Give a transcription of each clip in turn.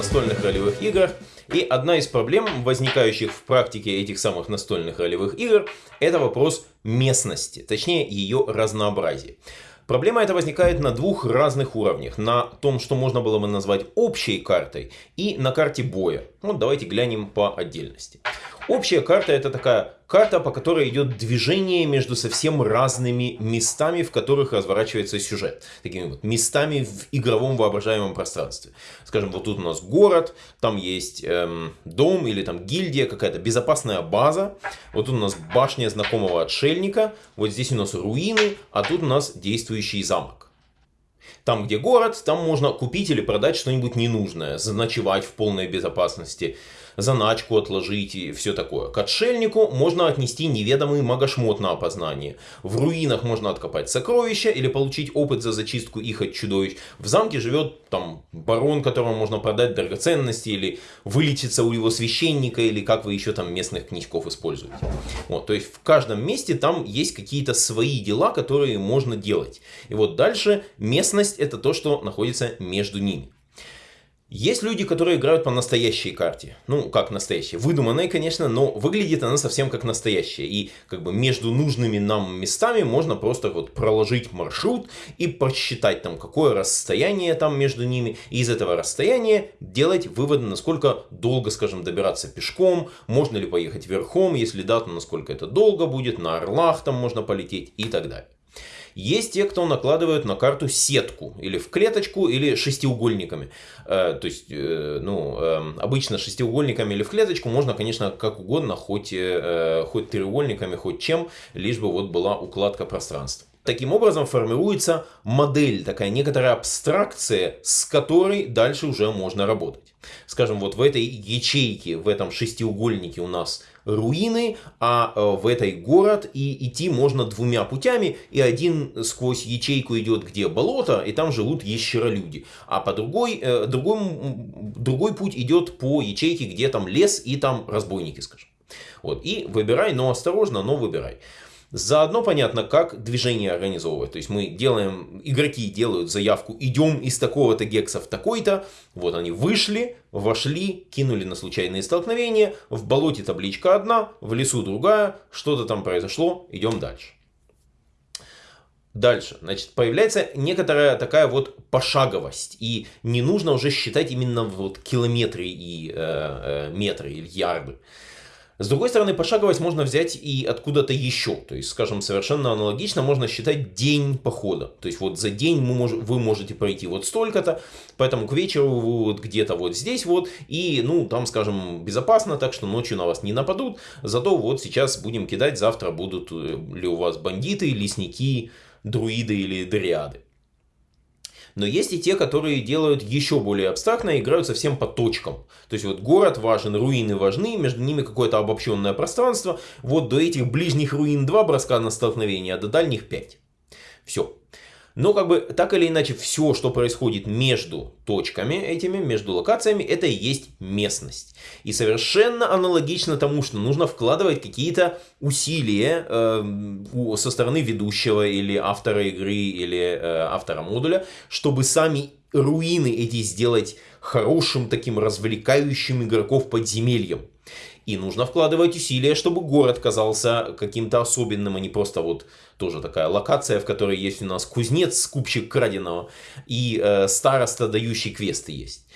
настольных ролевых играх, и одна из проблем, возникающих в практике этих самых настольных ролевых игр, это вопрос местности, точнее ее разнообразия. Проблема эта возникает на двух разных уровнях. На том, что можно было бы назвать общей картой, и на карте боя. Вот давайте глянем по отдельности. Общая карта это такая карта, по которой идет движение между совсем разными местами, в которых разворачивается сюжет. Такими вот местами в игровом воображаемом пространстве. Скажем, вот тут у нас город, там есть эм, дом или там гильдия, какая-то безопасная база. Вот тут у нас башня знакомого отшельника, вот здесь у нас руины, а тут у нас действующий замок. Там, где город, там можно купить или продать что-нибудь ненужное, заночевать в полной безопасности, заначку отложить и все такое. К отшельнику можно отнести неведомый магошмот на опознание. В руинах можно откопать сокровища или получить опыт за зачистку их от чудовищ. В замке живет там барон, которому можно продать драгоценности или вылечиться у его священника или как вы еще там местных книжков используете. Вот, то есть в каждом месте там есть какие-то свои дела, которые можно делать. И вот дальше местность это то, что находится между ними. Есть люди, которые играют по настоящей карте. Ну, как настоящей. Выдуманной, конечно, но выглядит она совсем как настоящая. И как бы между нужными нам местами можно просто вот проложить маршрут и посчитать там, какое расстояние там между ними. И из этого расстояния делать выводы, насколько долго, скажем, добираться пешком, можно ли поехать верхом, если да, то насколько это долго будет, на орлах там можно полететь и так далее. Есть те, кто накладывают на карту сетку, или в клеточку, или шестиугольниками. Э, то есть, э, ну, э, обычно шестиугольниками или в клеточку можно, конечно, как угодно, хоть, э, хоть треугольниками, хоть чем, лишь бы вот была укладка пространства. Таким образом формируется модель, такая некоторая абстракция, с которой дальше уже можно работать. Скажем, вот в этой ячейке, в этом шестиугольнике у нас руины, а э, в этой город, и идти можно двумя путями, и один сквозь ячейку идет, где болото, и там живут ящеролюди, а по другой, э, другой, другой путь идет по ячейке, где там лес, и там разбойники, скажем. Вот, и выбирай, но осторожно, но выбирай. Заодно понятно, как движение организовывать. То есть мы делаем, игроки делают заявку, идем из такого-то гекса в такой-то. Вот они вышли, вошли, кинули на случайные столкновения. В болоте табличка одна, в лесу другая. Что-то там произошло, идем дальше. Дальше, значит, появляется некоторая такая вот пошаговость, и не нужно уже считать именно вот километры и э, э, метры или ярды. С другой стороны, пошаговость можно взять и откуда-то еще. То есть, скажем, совершенно аналогично можно считать день похода. То есть, вот за день вы можете пройти вот столько-то, поэтому к вечеру вы вот где-то вот здесь вот. И, ну, там, скажем, безопасно, так что ночью на вас не нападут. Зато вот сейчас будем кидать, завтра будут э, ли у вас бандиты, лесники, друиды или дриады. Но есть и те, которые делают еще более абстрактно и играют совсем по точкам. То есть вот город важен, руины важны, между ними какое-то обобщенное пространство. Вот до этих ближних руин два броска на столкновение, а до дальних 5. Все. Но как бы так или иначе все, что происходит между точками этими, между локациями, это и есть местность. И совершенно аналогично тому, что нужно вкладывать какие-то усилия э, со стороны ведущего или автора игры или э, автора модуля, чтобы сами руины эти сделать хорошим таким развлекающим игроков подземельем. И нужно вкладывать усилия, чтобы город казался каким-то особенным, а не просто вот тоже такая локация, в которой есть у нас кузнец, скупщик краденого и э, староста, дающий квесты есть.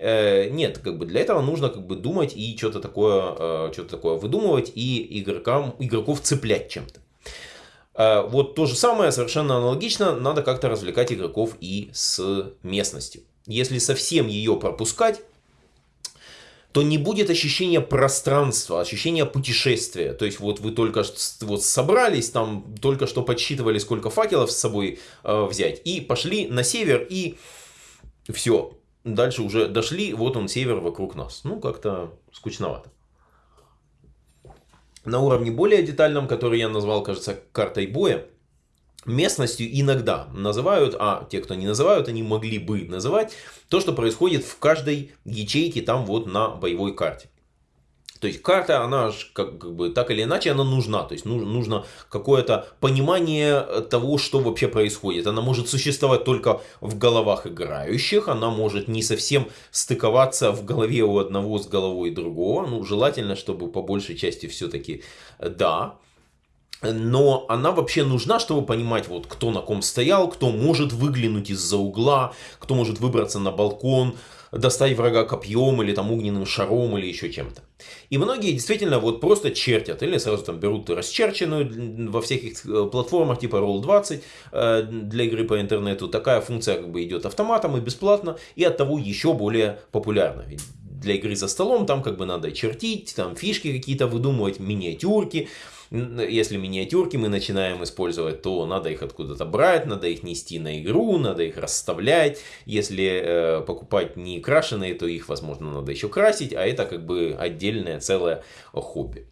Э, нет, как бы для этого нужно как бы думать и что-то такое, э, что-то такое выдумывать и игрокам, игроков цеплять чем-то. Э, вот то же самое, совершенно аналогично, надо как-то развлекать игроков и с местностью. Если совсем ее пропускать, то не будет ощущения пространства, ощущения путешествия. То есть вот вы только вот собрались, там только что подсчитывали, сколько факелов с собой э, взять, и пошли на север, и все. Дальше уже дошли, вот он север вокруг нас. Ну, как-то скучновато. На уровне более детальном, который я назвал, кажется, картой боя, местностью иногда называют, а те, кто не называют, они могли бы называть то, что происходит в каждой ячейке там вот на боевой карте. То есть карта, она как, как бы так или иначе, она нужна. То есть нужно какое-то понимание того, что вообще происходит. Она может существовать только в головах играющих, она может не совсем стыковаться в голове у одного с головой другого. Ну, желательно, чтобы по большей части все-таки да. Но она вообще нужна, чтобы понимать, вот кто на ком стоял, кто может выглянуть из-за угла, кто может выбраться на балкон, достать врага копьем или там огненным шаром или еще чем-то. И многие действительно вот просто чертят или сразу там берут расчерченную во всяких э, платформах типа Roll20 э, для игры по интернету. Такая функция как бы идет автоматом и бесплатно и от того еще более популярна. Для игры за столом там как бы надо чертить, там фишки какие-то выдумывать, миниатюрки. Если миниатюрки мы начинаем использовать, то надо их откуда-то брать, надо их нести на игру, надо их расставлять. Если э, покупать не крашеные, то их, возможно, надо еще красить, а это как бы отдельное целое хобби.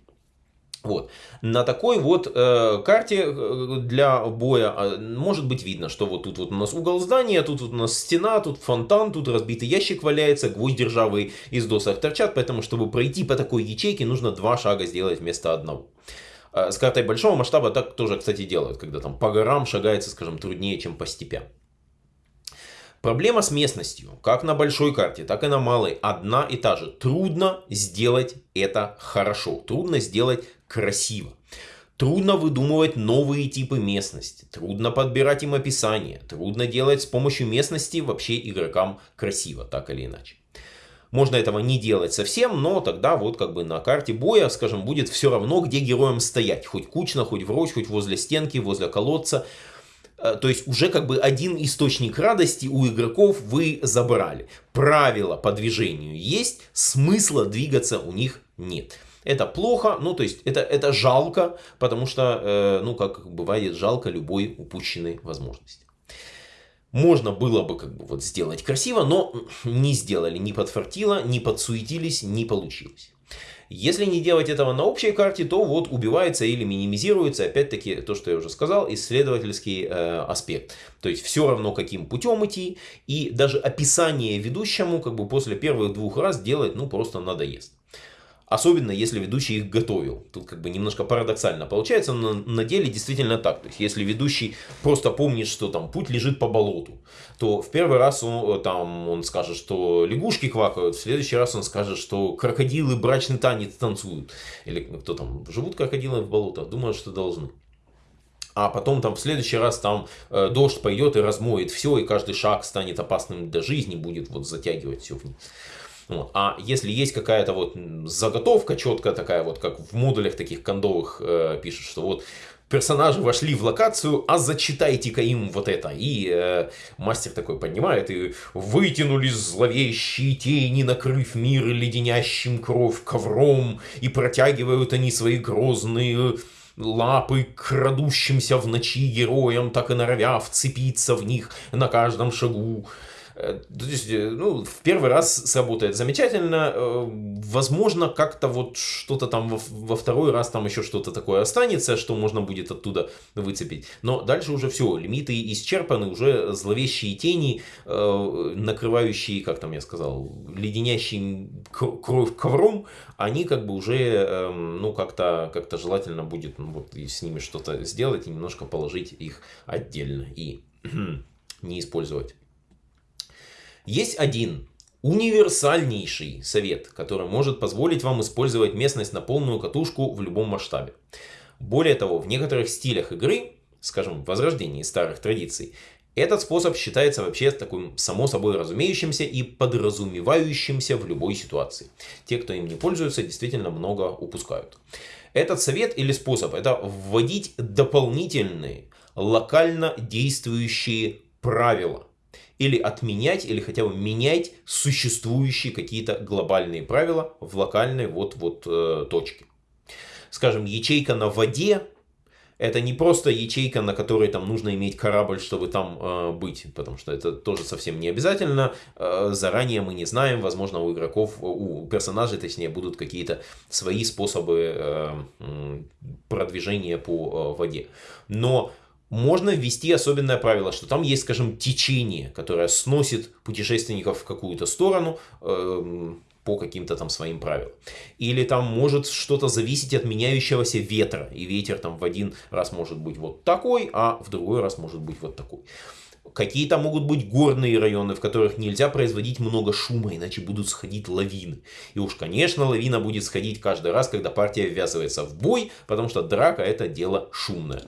Вот. На такой вот э, карте э, для боя э, может быть видно, что вот тут вот у нас угол здания, тут вот у нас стена, тут фонтан, тут разбитый ящик валяется, гвозди ржавые из досок торчат, поэтому чтобы пройти по такой ячейке нужно два шага сделать вместо одного. Э, с картой большого масштаба так тоже, кстати, делают, когда там по горам шагается, скажем, труднее, чем по степям. Проблема с местностью, как на большой карте, так и на малой, одна и та же. Трудно сделать это хорошо, трудно сделать красиво. Трудно выдумывать новые типы местности, трудно подбирать им описание, трудно делать с помощью местности вообще игрокам красиво, так или иначе. Можно этого не делать совсем, но тогда вот как бы на карте боя, скажем, будет все равно, где героям стоять. Хоть кучно, хоть врозь, хоть возле стенки, возле колодца. Э, то есть уже как бы один источник радости у игроков вы забрали. Правила по движению есть, смысла двигаться у них нет. Это плохо, ну то есть это, это жалко, потому что, э, ну как бывает, жалко любой упущенной возможности. Можно было бы как бы вот сделать красиво, но не сделали, не подфартило, не подсуетились, не получилось. Если не делать этого на общей карте, то вот убивается или минимизируется, опять-таки, то, что я уже сказал, исследовательский э, аспект. То есть все равно, каким путем идти, и даже описание ведущему, как бы после первых двух раз делать, ну, просто надоест. Особенно, если ведущий их готовил. Тут как бы немножко парадоксально получается, но на деле действительно так. То есть, если ведущий просто помнит, что там путь лежит по болоту, то в первый раз он, там, он скажет, что лягушки квакают, в следующий раз он скажет, что крокодилы брачный танец танцуют. Или кто там, живут крокодилы в болотах? Думаю, что должны а потом там в следующий раз там э, дождь пойдет и размоет все, и каждый шаг станет опасным для жизни, будет вот затягивать все вниз. Вот. А если есть какая-то вот заготовка четкая такая, вот как в модулях таких кондовых э, пишут, что вот персонажи вошли в локацию, а зачитайте-ка им вот это. И э, мастер такой поднимает, и вытянулись зловещие тени, накрыв мир леденящим кровь ковром, и протягивают они свои грозные лапы крадущимся в ночи героям, так и норовя вцепиться в них на каждом шагу. Э, то есть, э, ну, в первый раз сработает замечательно. Э, возможно, как-то вот что-то там во, второй раз там еще что-то такое останется, что можно будет оттуда выцепить. Но дальше уже все, лимиты исчерпаны, уже зловещие тени, накрывающие, как там я сказал, леденящие кровь ковром, они как бы уже, эм, ну, как-то как, -то, желательно будет ну, вот, с ними что-то сделать и немножко положить их отдельно и не использовать. Есть один универсальнейший совет, который может позволить вам использовать местность на полную катушку в любом масштабе. Более того, в некоторых стилях игры, скажем, в возрождении старых традиций, этот способ считается вообще таким само собой разумеющимся и подразумевающимся в любой ситуации. Те, кто им не пользуется, действительно много упускают. Этот совет или способ это вводить дополнительные локально действующие правила или отменять, или хотя бы менять существующие какие-то глобальные правила в локальной вот-вот э, точке. Скажем, ячейка на воде это не просто ячейка, на которой там нужно иметь корабль, чтобы там э, быть, потому что это тоже совсем не обязательно. Э, заранее мы не знаем, возможно, у игроков, у персонажей, точнее, будут какие-то свои способы э, продвижения по э, воде. Но можно ввести особенное правило, что там есть, скажем, течение, которое сносит путешественников в какую-то сторону, э, по каким-то там своим правилам. Или там может что-то зависеть от меняющегося ветра, и ветер там в один раз может быть вот такой, а в другой раз может быть вот такой. Какие-то могут быть горные районы, в которых нельзя производить много шума, иначе будут сходить лавины. И уж, конечно, лавина будет сходить каждый раз, когда партия ввязывается в бой, потому что драка это дело шумное.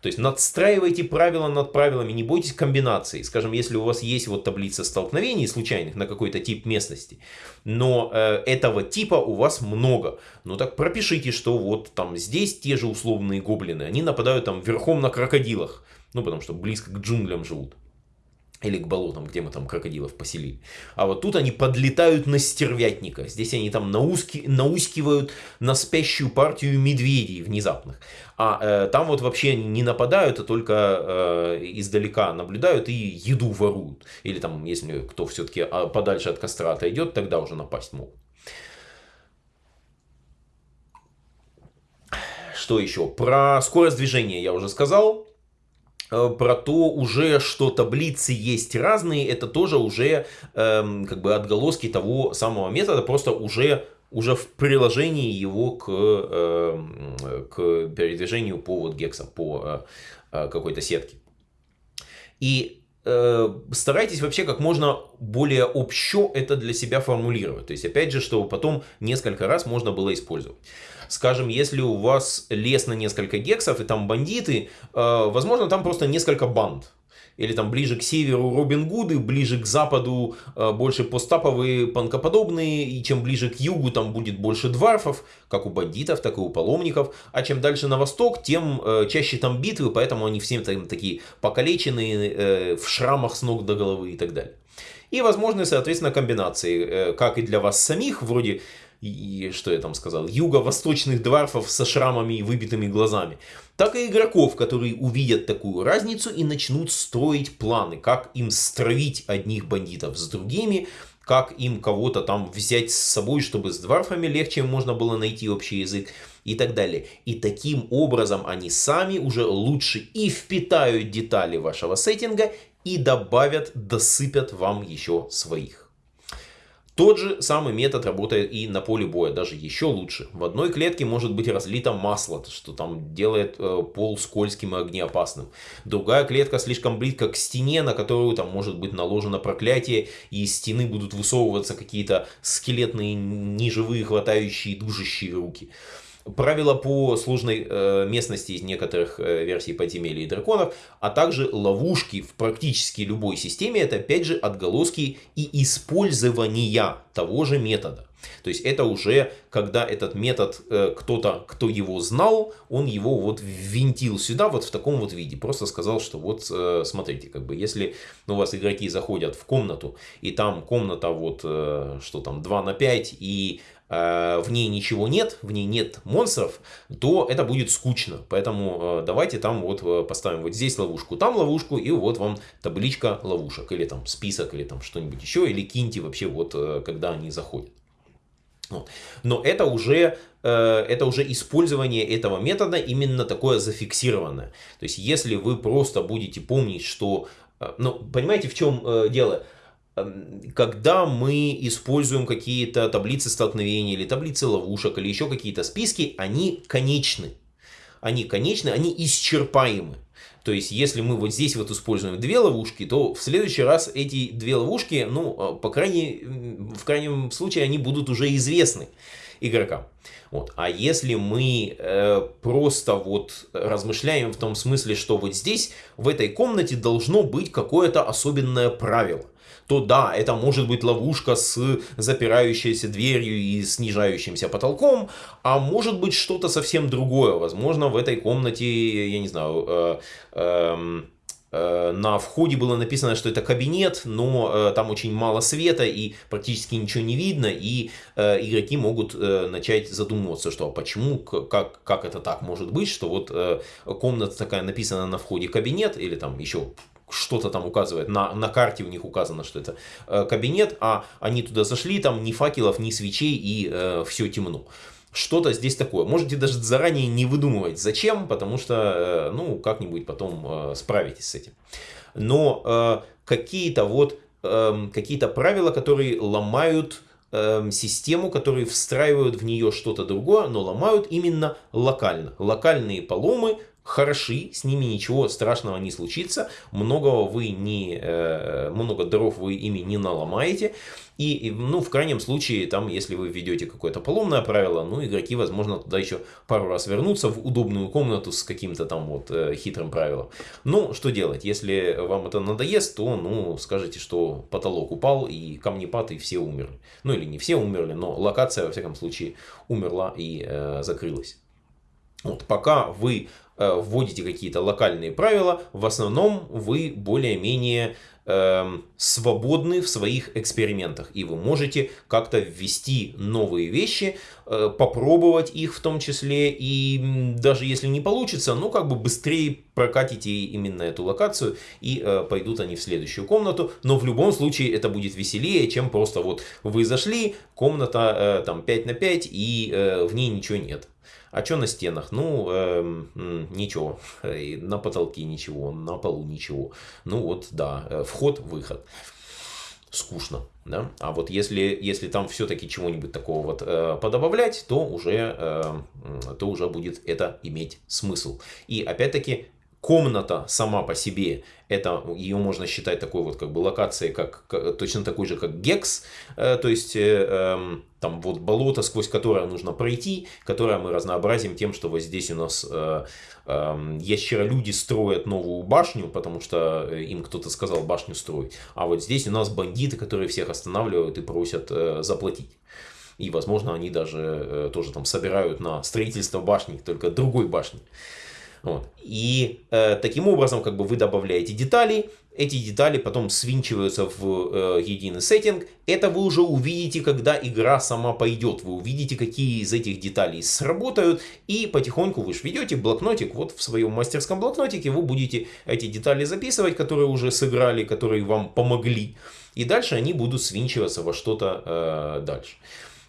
То есть надстраивайте правила над правилами, не бойтесь комбинаций. Скажем, если у вас есть вот таблица столкновений случайных на какой-то тип местности, но э, этого типа у вас много, ну так пропишите, что вот там здесь те же условные гоблины, они нападают там верхом на крокодилах. Ну, потому что близко к джунглям живут. Или к болотам, где мы там крокодилов поселили. А вот тут они подлетают на стервятника. Здесь они там науски, наускивают на спящую партию медведей внезапных. А э, там вот вообще не нападают, а только э, издалека наблюдают и еду воруют. Или там, если кто все-таки а, подальше от костра отойдет, тогда уже напасть могут. Что еще? Про скорость движения я уже сказал. Э, про то уже, что таблицы есть разные, это тоже уже эм, как бы отголоски того самого метода, просто уже уже в приложении его к, э, к передвижению по вот гексам, по э, э какой-то сетке. И старайтесь вообще как можно более общо это для себя формулировать. То есть, опять же, чтобы потом несколько раз можно было использовать. Скажем, если у вас лес на несколько гексов и там бандиты, э, возможно, там просто несколько банд. Или там ближе к северу Робин Гуды, ближе к западу э, больше постаповые, панкоподобные, и чем ближе к югу там будет больше дварфов, как у бандитов, так и у паломников. А чем дальше на восток, тем э, чаще там битвы, поэтому они все там такие покалеченные, в шрамах с ног до головы и так далее. И возможны, соответственно, комбинации, как и для вас самих, вроде и что я там сказал, юго-восточных дварфов со шрамами и выбитыми глазами, так и игроков, которые увидят такую разницу и начнут строить планы, как им стравить одних бандитов с другими, как им кого-то там взять с собой, чтобы с дварфами легче можно было найти общий язык и так далее. И таким образом они сами уже лучше и впитают детали вашего сеттинга и добавят, досыпят вам еще своих. Тот же самый метод работает и на поле боя, даже еще лучше. В одной клетке может быть разлито масло, что там делает э, пол скользким и огнеопасным. Другая клетка слишком близко к стене, на которую там может быть наложено проклятие, и из стены будут высовываться какие-то скелетные, неживые, хватающие, душащие руки. Правила по сложной э, местности из некоторых э, версий подземелья и драконов, а также ловушки в практически любой системе, это опять же отголоски и использования того же метода. То есть это уже, когда этот метод, э, кто-то, кто его знал, он его вот ввинтил сюда вот в таком вот виде. Просто сказал, что вот э, смотрите, как бы если у вас игроки заходят в комнату, и там комната вот, э, что там, 2 на 5, и в ней ничего нет, в ней нет монстров, то это будет скучно. Поэтому э, давайте там вот э, поставим вот здесь ловушку, там ловушку, и вот вам табличка ловушек, или там список, или там что-нибудь еще, или киньте вообще вот, когда они заходят. Вот. Но это уже, это уже использование этого метода именно такое зафиксированное. То есть, если вы просто будете помнить, что... Ну, понимаете, в чем дело? Когда мы используем какие-то таблицы столкновений или таблицы ловушек или еще какие-то списки, они конечны. Они конечны, они исчерпаемы. То есть, если мы вот здесь вот используем две ловушки, то в следующий раз эти две ловушки, ну, а, по крайней, в крайнем случае, они будут уже известны игрокам. Вот. А если мы э, просто вот размышляем в том смысле, что вот здесь, в этой комнате должно быть какое-то особенное правило то да, это может быть ловушка с запирающейся дверью и снижающимся потолком, а может быть что-то совсем другое. Возможно, в этой комнате, я не знаю, э, э, э, на входе было написано, что это кабинет, но э, там очень мало света и практически ничего не видно, и э, игроки могут э, начать задумываться, что а почему, как, как это так может быть, что вот э, комната такая написана на входе кабинет, или там еще что-то там указывает, на, на карте у них указано, что это э, кабинет, а они туда зашли, там ни факелов, ни свечей и э, все темно. Что-то здесь такое. Можете даже заранее не выдумывать, зачем, потому что, э, ну, как-нибудь потом э, справитесь с этим. Но э, какие-то вот, э, какие-то правила, которые ломают э, систему, которые встраивают в нее что-то другое, но ломают именно локально. Локальные поломы хороши, с ними ничего страшного не случится, многого вы не, э, много дров вы ими не наломаете, и, ну, в крайнем случае, там, если вы введете какое-то поломное правило, ну, игроки, возможно, туда еще пару раз вернутся в удобную комнату с каким-то там вот э, хитрым правилом. Ну, что делать? Если вам это надоест, то, ну, скажите, что потолок упал, и камнепад, и все умерли. Ну, или не все умерли, но локация, во всяком случае, умерла и э, закрылась. Вот, пока вы Э, вводите какие-то локальные правила, в основном вы более-менее э, свободны в своих экспериментах. И вы можете как-то ввести новые вещи, э, попробовать их в том числе. И даже если не получится, ну как бы быстрее прокатите именно эту локацию и э, пойдут они в следующую комнату. Но в любом случае это будет веселее, чем просто вот вы зашли, комната э, там 5 на 5 и э, в ней ничего нет. А что на стенах? Ну, э, ничего. На потолке ничего, на полу ничего. Ну вот, да, э, вход-выход. Скучно, да? А вот если, если там все-таки чего-нибудь такого вот э, подобавлять, то уже, э, то уже будет это иметь смысл. И опять-таки комната сама по себе, это ее можно считать такой вот как бы локацией, как, как точно такой же, как гекс, э, то есть э, э, там вот болото, сквозь которое нужно пройти, которое мы разнообразим тем, что вот здесь у нас э, э, ящеролюди строят новую башню, потому что им кто-то сказал башню строить, а вот здесь у нас бандиты, которые всех останавливают и просят э, заплатить. И, возможно, они даже э, тоже там собирают на строительство башни, только другой башни. Вот. И э, таким образом как бы вы добавляете детали, эти детали потом свинчиваются в э, единый сеттинг. Это вы уже увидите, когда игра сама пойдет. Вы увидите, какие из этих деталей сработают. И потихоньку вы же ведете блокнотик. Вот в своем мастерском блокнотике вы будете эти детали записывать, которые уже сыграли, которые вам помогли. И дальше они будут свинчиваться во что-то э, дальше.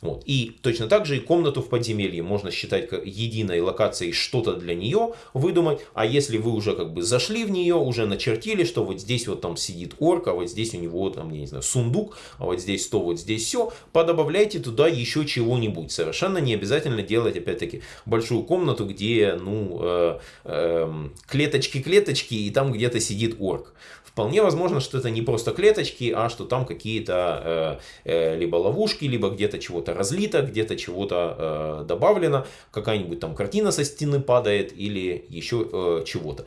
Вот. И точно так же и комнату в подземелье можно считать как единой локацией, что-то для нее выдумать. А если вы уже как бы зашли в нее, уже начертили, что вот здесь вот там сидит орк, а вот здесь у него там, я не знаю, сундук, а вот здесь то, вот здесь все, подобавляйте туда еще чего-нибудь. Совершенно не обязательно делать, опять-таки, большую комнату, где, ну, э, э, клеточки-клеточки, и там где-то сидит орк. Вполне возможно, что это не просто клеточки, а что там какие-то э, э, либо ловушки, либо где-то чего-то разлито, где-то чего-то э, добавлено, какая-нибудь там картина со стены падает или еще э, чего-то.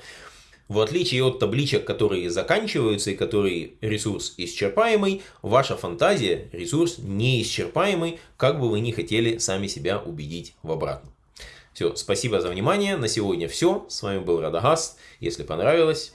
В отличие от табличек, которые заканчиваются и которые ресурс исчерпаемый, ваша фантазия ресурс неисчерпаемый, как бы вы ни хотели сами себя убедить в обратном. Все, спасибо за внимание, на сегодня все. С вами был Радагаст. Если понравилось,